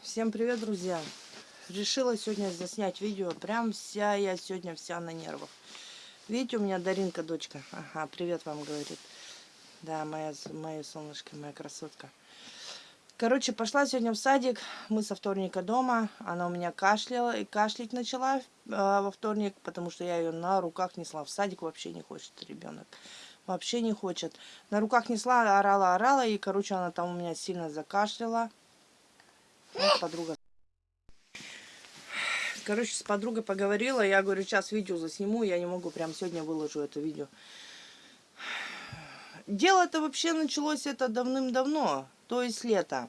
Всем привет, друзья! Решила сегодня заснять видео. Прям вся я сегодня вся на нервах. Видите, у меня Даринка, дочка. Ага, привет вам говорит. Да, моя, моя солнышко, моя красотка. Короче, пошла сегодня в садик. Мы со вторника дома. Она у меня кашляла и кашлять начала э, во вторник, потому что я ее на руках несла. В садик вообще не хочет ребенок. Вообще не хочет. На руках несла, орала, орала. И, короче, она там у меня сильно закашляла. Вот подруга. Короче, с подругой поговорила. Я говорю, сейчас видео засниму. Я не могу, прям сегодня выложу это видео. Дело-то вообще началось это давным-давно то есть лето.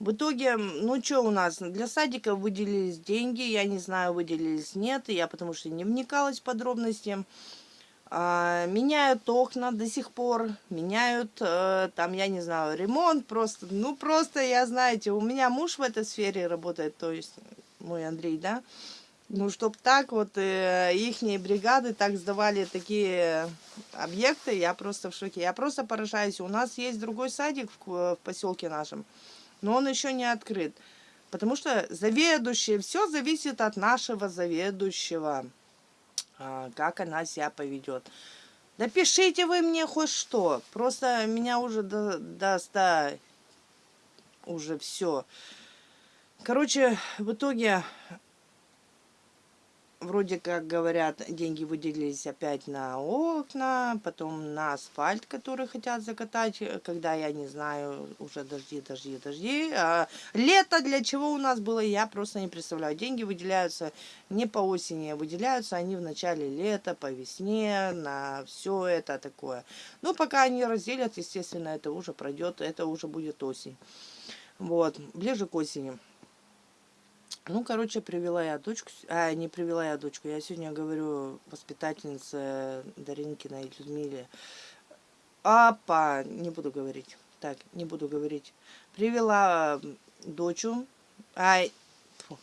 В итоге, ну что у нас, для садика выделились деньги, я не знаю, выделились нет, я потому что не вникалась в подробности. А, меняют окна до сих пор, меняют, а, там, я не знаю, ремонт просто, ну просто, я знаете, у меня муж в этой сфере работает, то есть мой Андрей, да, ну, чтоб так вот э, ихние бригады так сдавали такие объекты, я просто в шоке. Я просто поражаюсь. У нас есть другой садик в, в поселке нашем, но он еще не открыт. Потому что заведующий, все зависит от нашего заведующего, а, как она себя поведет. Да пишите вы мне хоть что. Просто меня уже до, до уже все. Короче, в итоге вроде как говорят, деньги выделились опять на окна, потом на асфальт, который хотят закатать, когда я не знаю, уже дожди, дожди, дожди. А лето для чего у нас было, я просто не представляю. Деньги выделяются не по осени, а выделяются они в начале лета, по весне, на все это такое. Ну, пока они разделят, естественно, это уже пройдет, это уже будет осень. Вот, ближе к осени. Ну, короче, привела я дочку, а, не привела я дочку, я сегодня говорю воспитательнице Даринкиной Людмиле. Апа, не буду говорить, так, не буду говорить. Привела дочу, а, фу.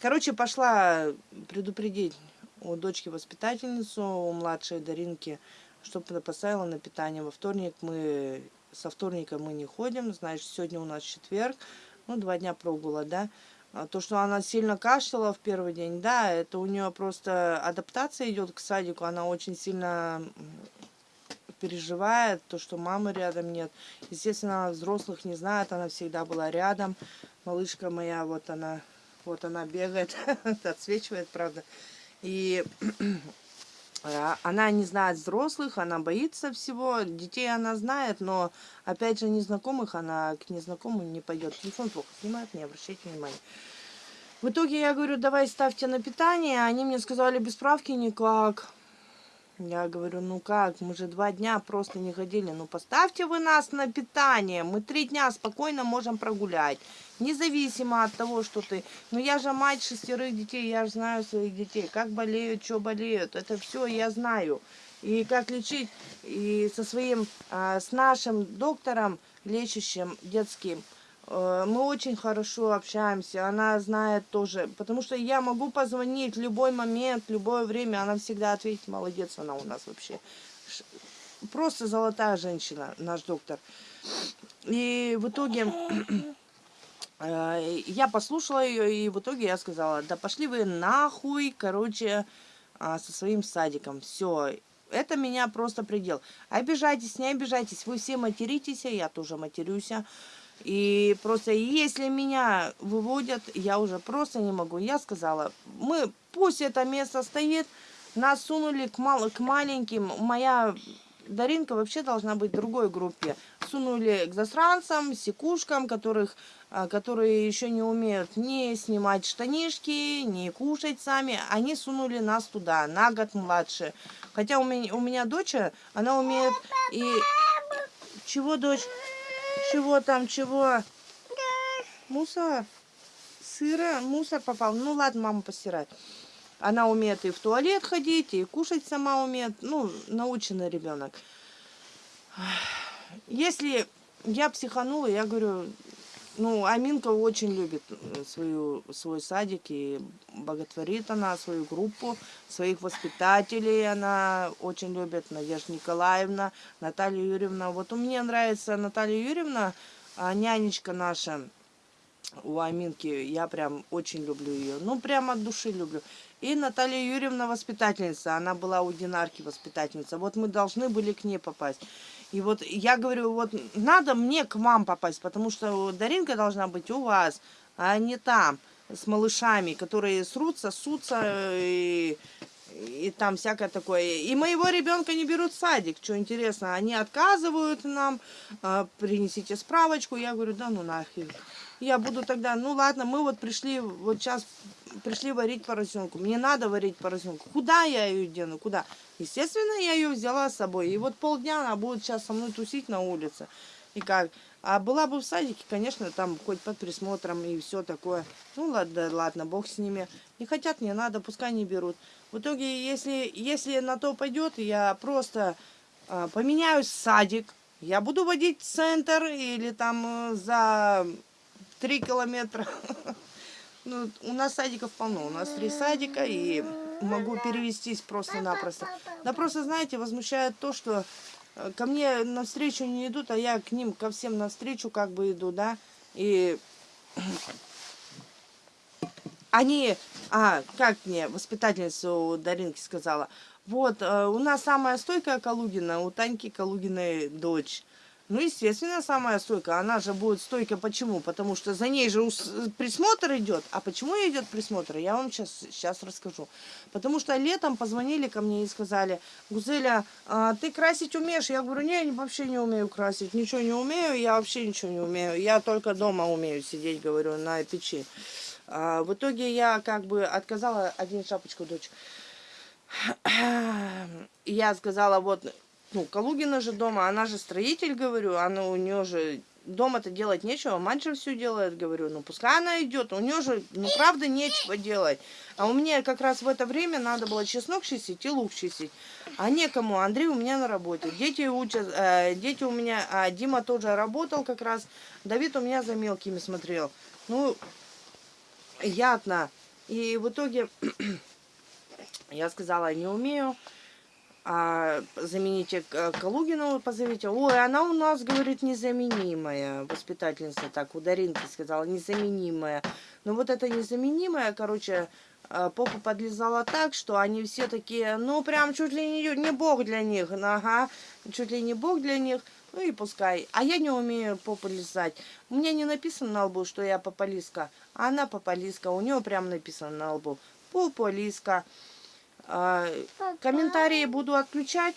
короче, пошла предупредить у дочки воспитательницу, у младшей Даринки, чтобы поставила на питание. Во вторник мы, со вторника мы не ходим, значит, сегодня у нас четверг, ну, два дня прогула, да, то, что она сильно кашляла в первый день, да, это у нее просто адаптация идет к садику. Она очень сильно переживает, то, что мамы рядом нет. Естественно, она взрослых не знает, она всегда была рядом. Малышка моя, вот она, вот она бегает, отсвечивает, правда. И а, она не знает взрослых, она боится всего. Детей она знает, но, опять же, незнакомых она к незнакомым не пойдет. Телефон плохо снимает, не обращайте внимания. В итоге я говорю, давай ставьте на питание. Они мне сказали, без справки никак. Я говорю, ну как, мы же два дня просто не ходили. Ну поставьте вы нас на питание. Мы три дня спокойно можем прогулять. Независимо от того, что ты... Ну я же мать шестерых детей, я же знаю своих детей. Как болеют, что болеют. Это все я знаю. И как лечить. И со своим, а, с нашим доктором, лечащим детским, мы очень хорошо общаемся, она знает тоже, потому что я могу позвонить в любой момент, в любое время, она всегда ответит, молодец она у нас вообще. Просто золотая женщина, наш доктор. И в итоге э, я послушала ее, и в итоге я сказала, да пошли вы нахуй, короче, а, со своим садиком, все. Это меня просто предел. Обижайтесь, не обижайтесь, вы все материтесь, я тоже матерюсь. И просто если меня выводят, я уже просто не могу. Я сказала, мы пусть это место стоит, нас сунули к, мал, к маленьким. Моя Даринка вообще должна быть в другой группе. Сунули к засранцам, секушкам, которых, а, которые еще не умеют ни снимать штанишки, ни кушать сами. Они сунули нас туда, на год младше. Хотя у меня, у меня дочь, она умеет и... Чего, дочь? Чего там, чего? Мусор. Сыра, мусор попал. Ну ладно, мама постирает. Она умеет и в туалет ходить, и кушать сама умеет. Ну, наученный ребенок. Если я психанула, я говорю, ну, Аминка очень любит э, свою, свой садик и боготворит она свою группу, своих воспитателей она очень любит, Надежда Николаевна, Наталья Юрьевна. Вот у меня нравится Наталья Юрьевна, а нянечка наша у Аминки, я прям очень люблю ее, ну, прям от души люблю. И Наталья Юрьевна воспитательница, она была у Динарки воспитательница. Вот мы должны были к ней попасть. И вот я говорю, вот надо мне к вам попасть, потому что Даринка должна быть у вас, а не там, с малышами, которые срутся, сутся и, и там всякое такое. И моего ребенка не берут в садик, что интересно, они отказывают нам, а, принесите справочку, я говорю, да ну нахер. Я буду тогда, ну ладно, мы вот пришли, вот сейчас пришли варить поросенку. Мне надо варить поросенку. Куда я ее дену? Куда? Естественно, я ее взяла с собой. И вот полдня она будет сейчас со мной тусить на улице. И как? А была бы в садике, конечно, там хоть под присмотром и все такое. Ну ладно, ладно, бог с ними. Не хотят, не надо, пускай не берут. В итоге, если, если на то пойдет, я просто э, поменяю садик. Я буду водить центр или там э, за три километра. Ну, у нас садиков полно. У нас три садика, и могу перевестись просто-напросто. Да просто, знаете, возмущает то, что э, ко мне навстречу не идут, а я к ним, ко всем навстречу как бы иду, да. И они, а, как мне воспитательница у Даринки сказала, вот, э, у нас самая стойкая Калугина, у Таньки Калугиной дочь. Ну, естественно, самая стойкая. Она же будет стойкой. Почему? Потому что за ней же присмотр идет. А почему идет присмотр? Я вам сейчас, сейчас расскажу. Потому что летом позвонили ко мне и сказали, Гузеля, а ты красить умеешь? Я говорю, не, я вообще не умею красить. Ничего не умею, я вообще ничего не умею. Я только дома умею сидеть, говорю, на печи. А, в итоге я как бы отказала один шапочку дочь. Я сказала, вот ну, Калугина же дома, она же строитель, говорю, она у нее же дома-то делать нечего, мать же все делает, говорю, ну пускай она идет, у нее же, ну правда, нечего делать. А у меня как раз в это время надо было чеснок чистить и лук чистить. А некому, Андрей у меня на работе, дети учат, э, дети у меня, а Дима тоже работал как раз, Давид у меня за мелкими смотрел. Ну, я. И в итоге я сказала, не умею а, замените э, Калугину, позовите. Ой, она у нас, говорит, незаменимая. Воспитательница так у Даринки сказала, незаменимая. Но вот это незаменимая, короче, э, попа подлезала так, что они все такие, ну, прям чуть ли не, не бог для них. Ага, чуть ли не бог для них. Ну и пускай. А я не умею попу лизать. У меня не написано на лбу, что я попалиска. А она попалиска. У нее прям написано на лбу. Попалиска. А, комментарии буду отключать.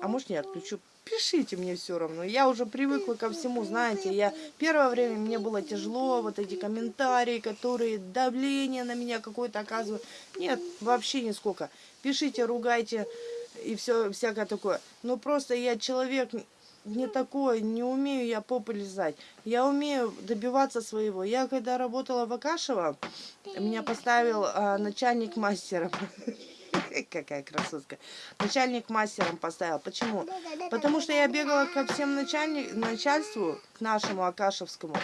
А может не отключу. Пишите мне все равно. Я уже привыкла ко всему, знаете. Я первое время мне было тяжело, вот эти комментарии, которые давление на меня какое-то оказывают. Нет, вообще нисколько. Пишите, ругайте и все всякое такое. Но просто я человек не такое, не умею я популяризать. Я умею добиваться своего. Я когда работала в Акашево, меня поставил а, начальник мастером. Какая красотка. Начальник мастером поставил. Почему? Потому что я бегала ко всем начальник, начальству, к нашему Акашевскому.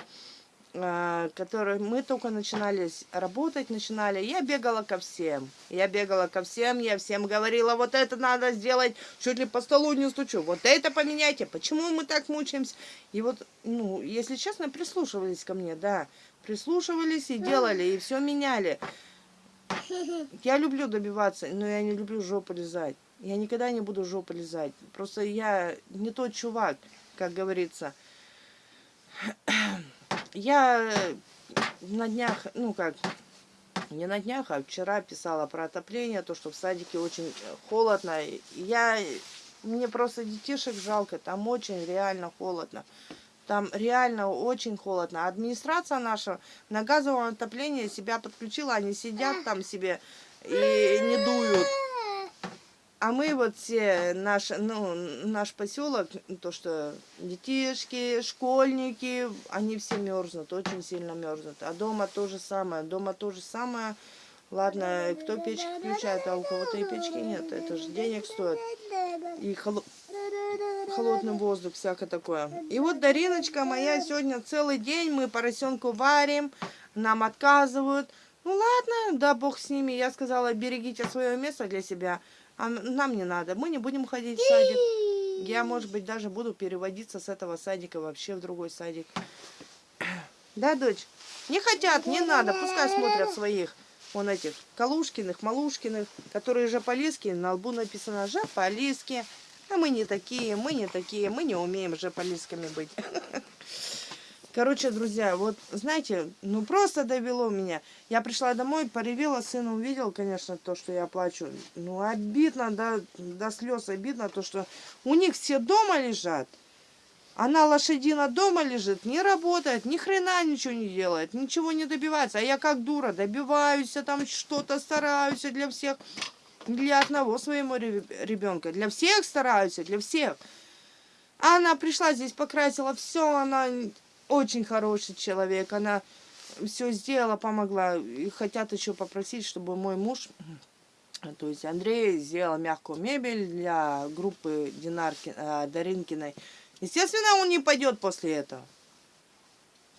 Э, которые мы только начинали работать, начинали, я бегала ко всем. Я бегала ко всем, я всем говорила, вот это надо сделать, чуть ли по столу не стучу, вот это поменяйте, почему мы так мучаемся? И вот, ну, если честно, прислушивались ко мне, да, прислушивались и делали, и все меняли. Я люблю добиваться, но я не люблю жопу лизать. Я никогда не буду жопу лизать. Просто я не тот чувак, как говорится. Я на днях, ну как, не на днях, а вчера писала про отопление, то, что в садике очень холодно. Я, мне просто детишек жалко, там очень реально холодно. Там реально очень холодно. Администрация наша на газовом отоплении себя подключила, они сидят там себе и не дуют. А мы вот все, наш, ну, наш поселок, то, что детишки, школьники, они все мерзнут, очень сильно мерзнут. А дома то же самое, дома то же самое. Ладно, кто печки включает, а у кого-то и печки нет, это же денег стоит. И холо... холодный воздух, всякое такое. И вот Дариночка моя сегодня целый день, мы поросенку варим, нам отказывают. Ну ладно, да бог с ними. Я сказала, берегите свое место для себя, а нам не надо, мы не будем ходить в садик. Я, может быть, даже буду переводиться с этого садика вообще в другой садик. Да, дочь? Не хотят, не надо, пускай смотрят своих. Вон этих Калушкиных, Малушкиных, которые Жаполиски, на лбу написано Жаполиски. А мы не такие, мы не такие, мы не умеем Жаполисками быть. Короче, друзья, вот, знаете, ну просто довело меня. Я пришла домой, поревела, сын увидел, конечно, то, что я плачу. Ну, обидно, да, до слез обидно, то, что у них все дома лежат. Она лошадина дома лежит, не работает, ни хрена ничего не делает, ничего не добивается. А я как дура добиваюсь, там что-то стараюсь для всех. Для одного своего ребенка. Для всех стараюсь, для всех. А она пришла здесь, покрасила все, она очень хороший человек. Она все сделала, помогла. И хотят еще попросить, чтобы мой муж, то есть Андрей, сделал мягкую мебель для группы Динарки, э, Даринкиной. Естественно, он не пойдет после этого.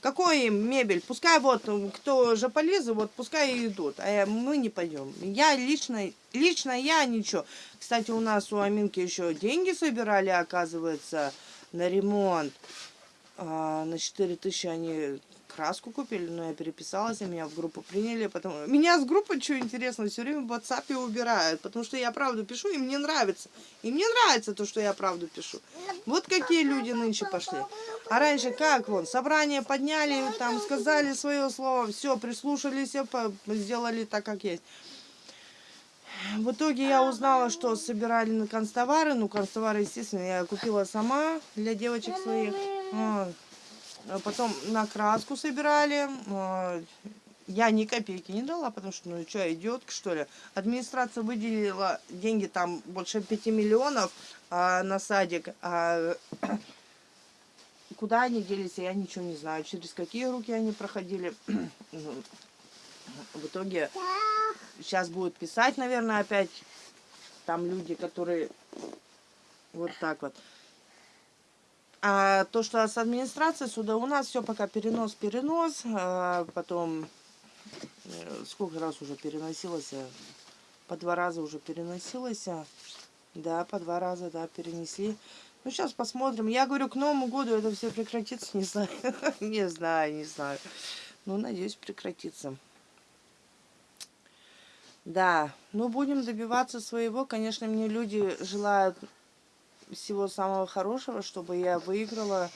Какой мебель? Пускай вот, кто же полезы, вот пускай идут, а мы не пойдем. Я лично, лично я ничего. Кстати, у нас у Аминки еще деньги собирали, оказывается, на ремонт. А, на 4 тысячи они краску купили, но я переписалась, и меня в группу приняли. Потом... Меня с группы, что интересно, все время в WhatsApp убирают, потому что я правду пишу, и мне нравится. И мне нравится то, что я правду пишу. Вот какие люди нынче пошли. А раньше как, вон, собрание подняли, там сказали свое слово, все, прислушались, сделали так, как есть. В итоге я узнала, что собирали на констовары. Ну, констовары, естественно, я купила сама для девочек своих. А потом на краску собирали. Я ни копейки не дала, потому что, ну что, идиотка, что ли? Администрация выделила деньги, там больше 5 миллионов а, на садик. А, куда они делись, я ничего не знаю. Через какие руки они проходили. В итоге сейчас будут писать, наверное, опять там люди, которые вот так вот. А то, что с администрацией сюда у нас все пока перенос-перенос, а потом э, сколько раз уже переносилось, по два раза уже переносилось, да, по два раза, да, перенесли. Ну, сейчас посмотрим. Я говорю, к Новому году это все прекратится, не знаю, не знаю, не знаю. Ну, надеюсь, прекратится. Да, ну будем добиваться своего. Конечно, мне люди желают всего самого хорошего, чтобы я выиграла